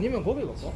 아니면 거기 갈까?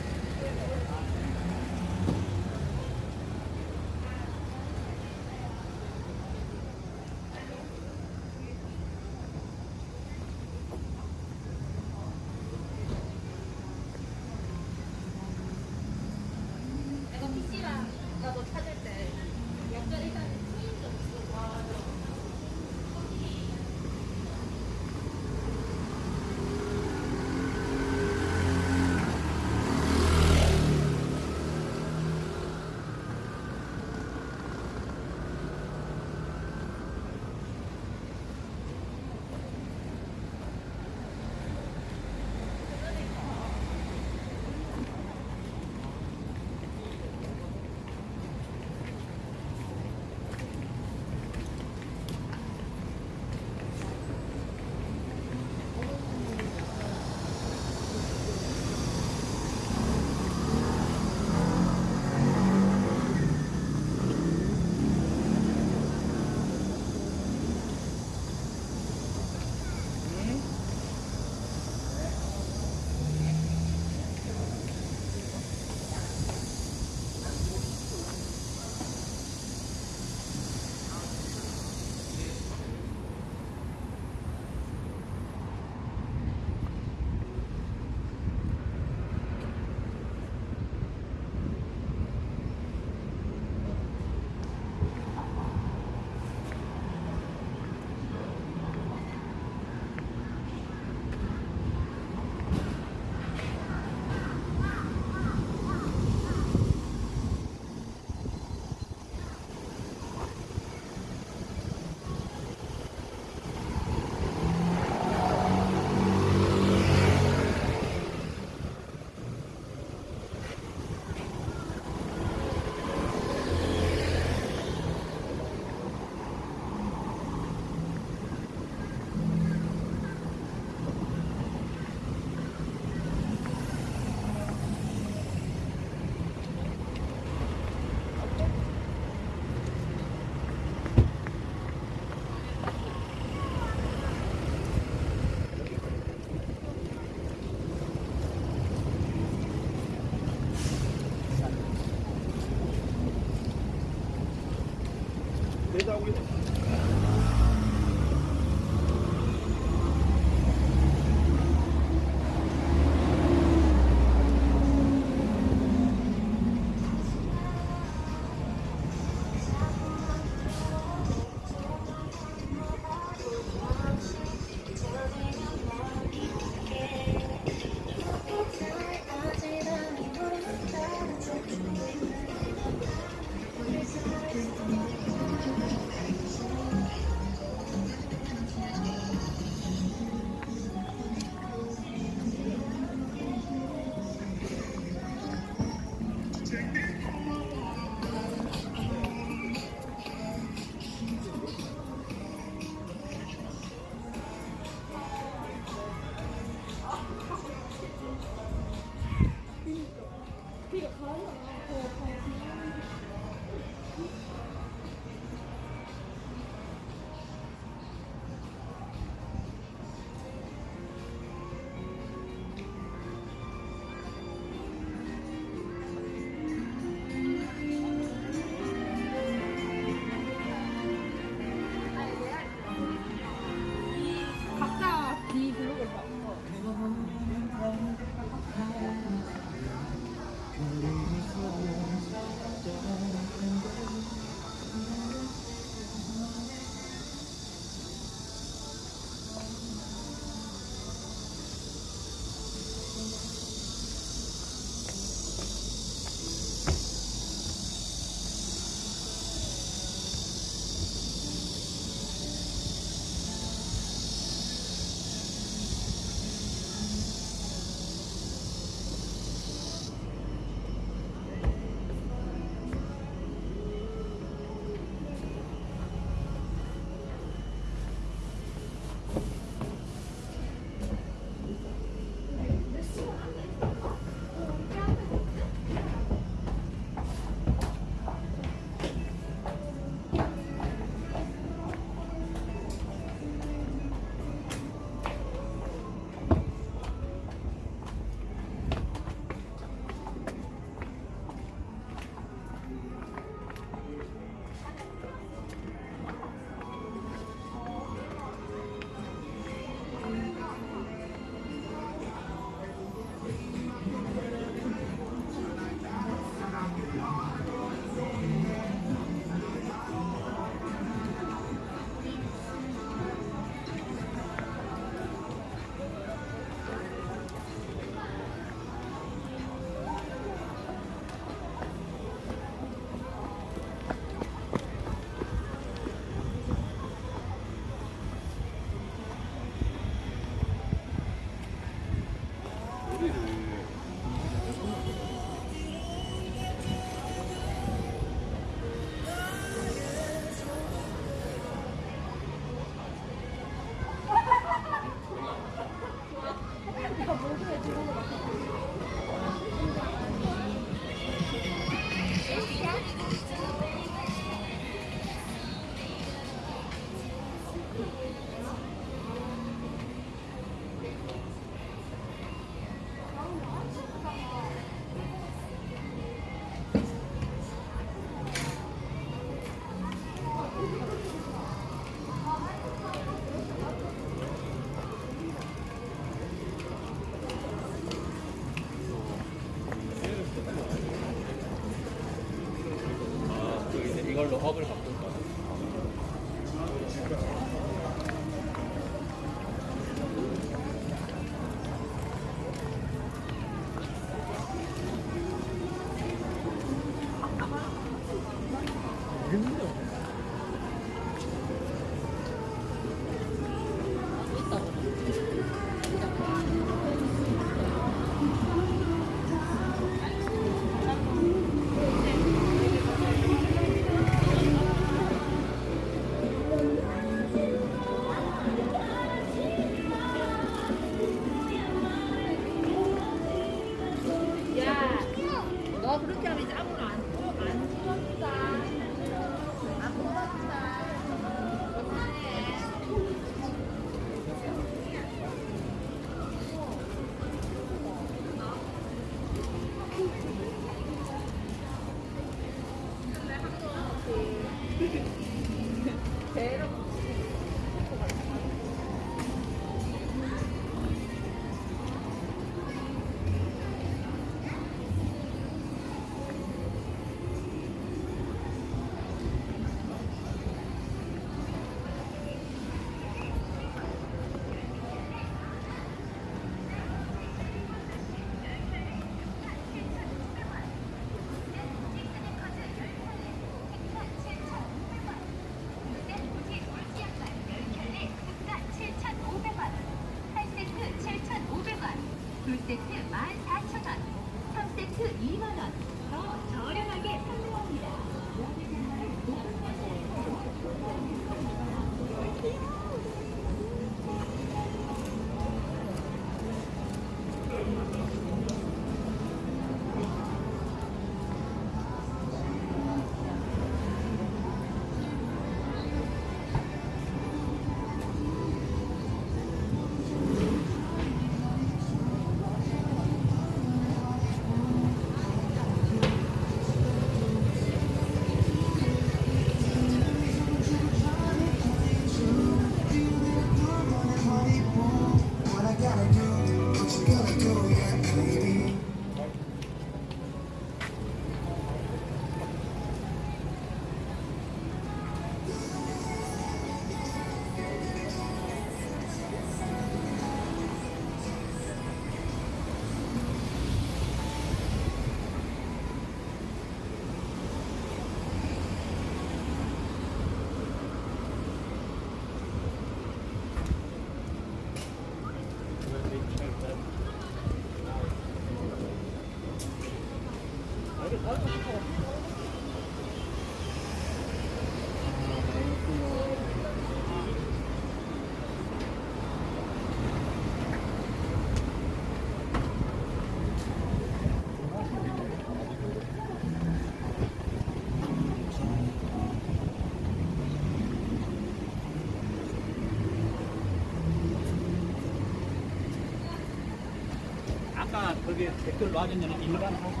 아까 거기 댓글로 하셨냐면 일반 호수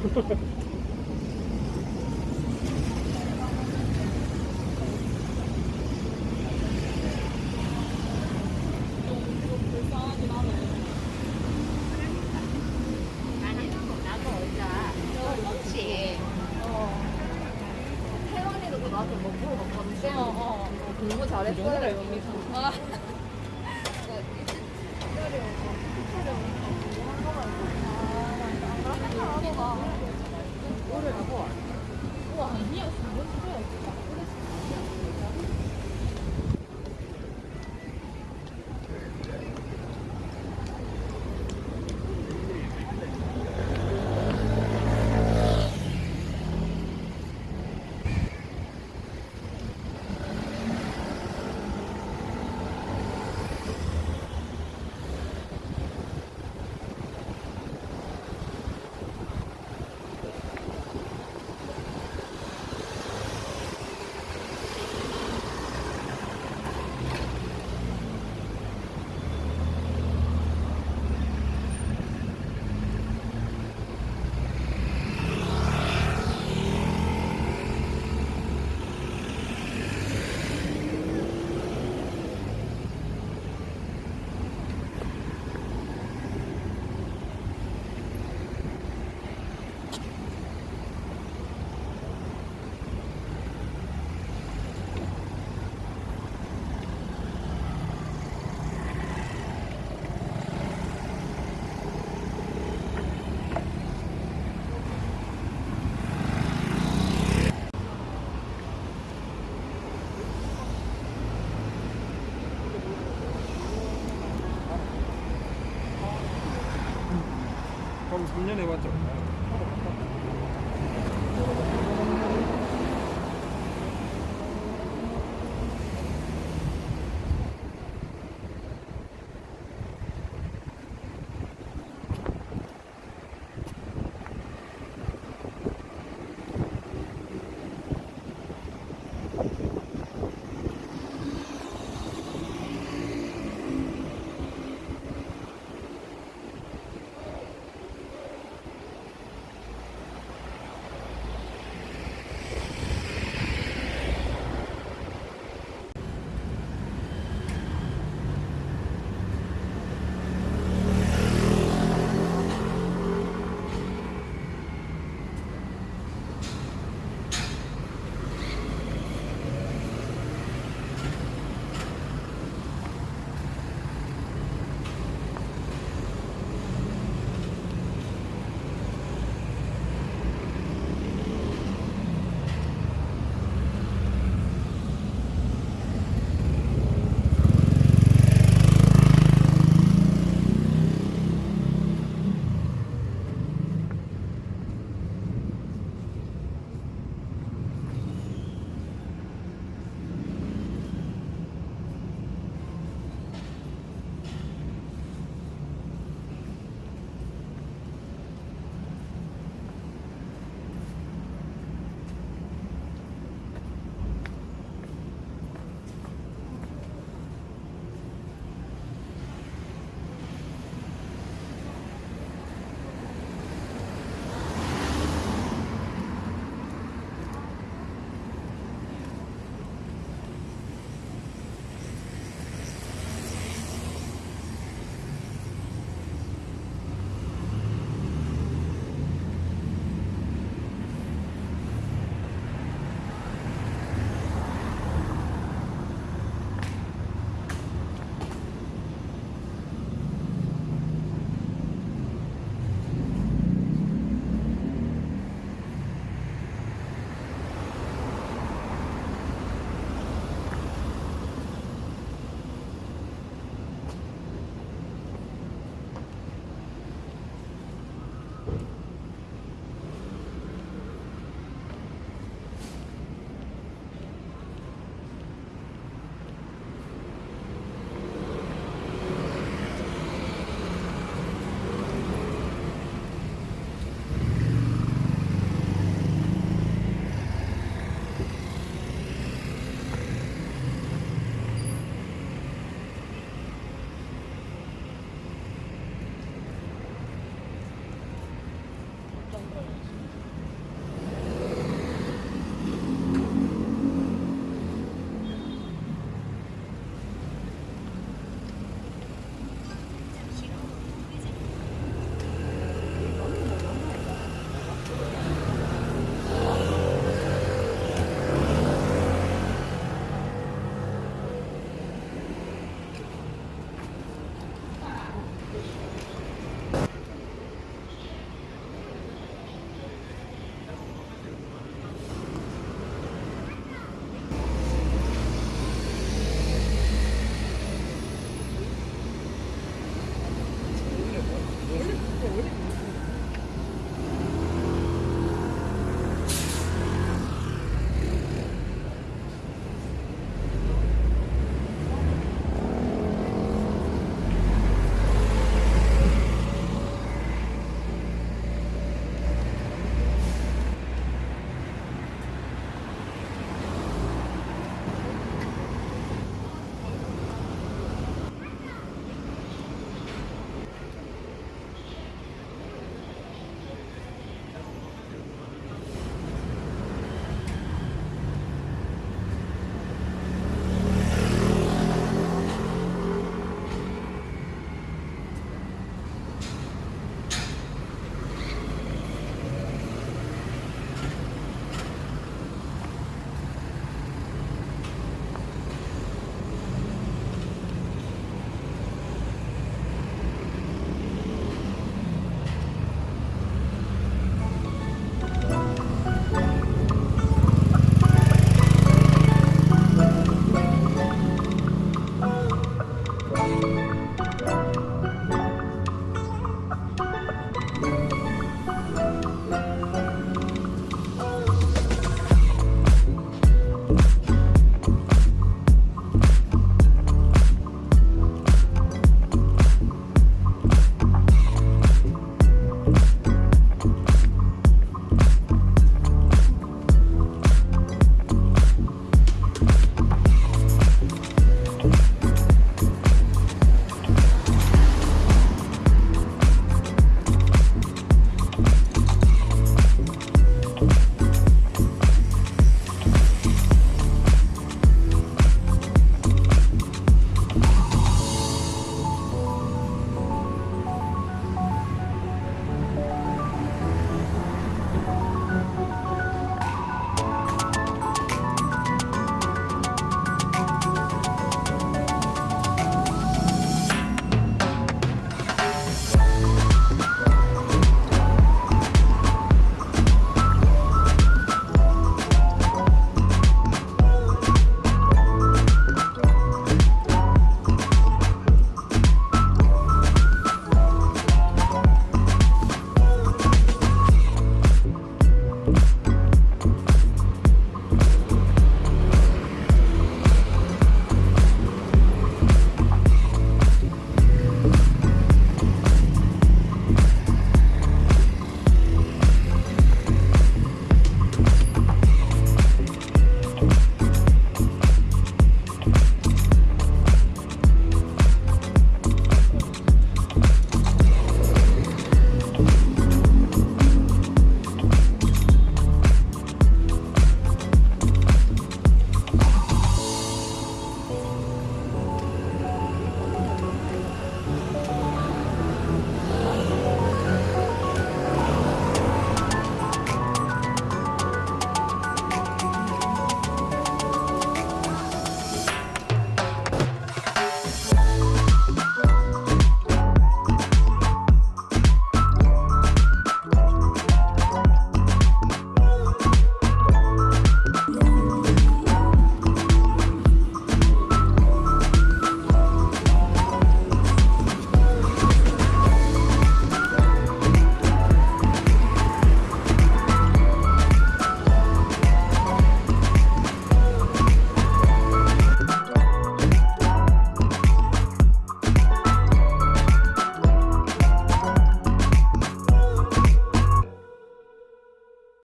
Thank you. спокойной водой.